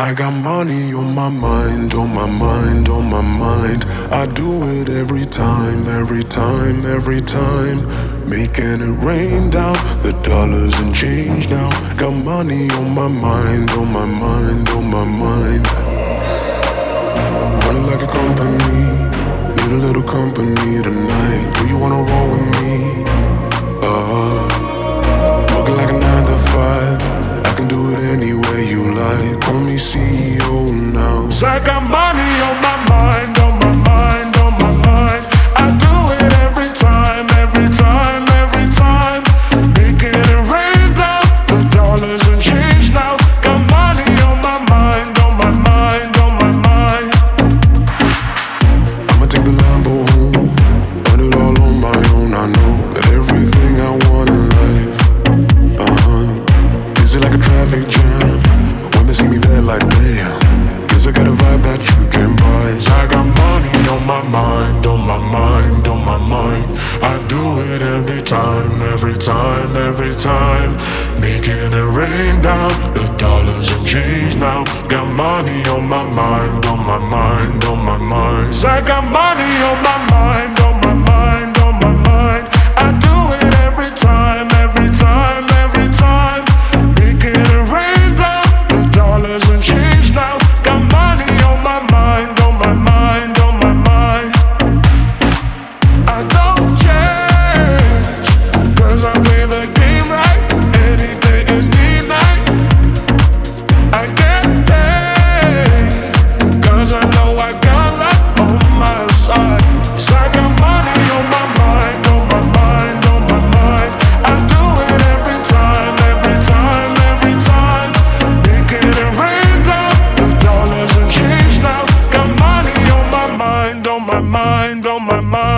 I got money on my mind, on my mind, on my mind. I do it every time, every time, every time. Making it rain down, the dollars and change now. Got money on my mind, on my mind, on my mind. Running like a company, need a little company tonight. Do you wanna roll with me? life. Call me CEO now. Second money. I do it every time, every time, every time. Making it rain down, the dollars and change now. Got money on my mind, on my mind, on my mind. Cause I got money on my my mind, on my mind.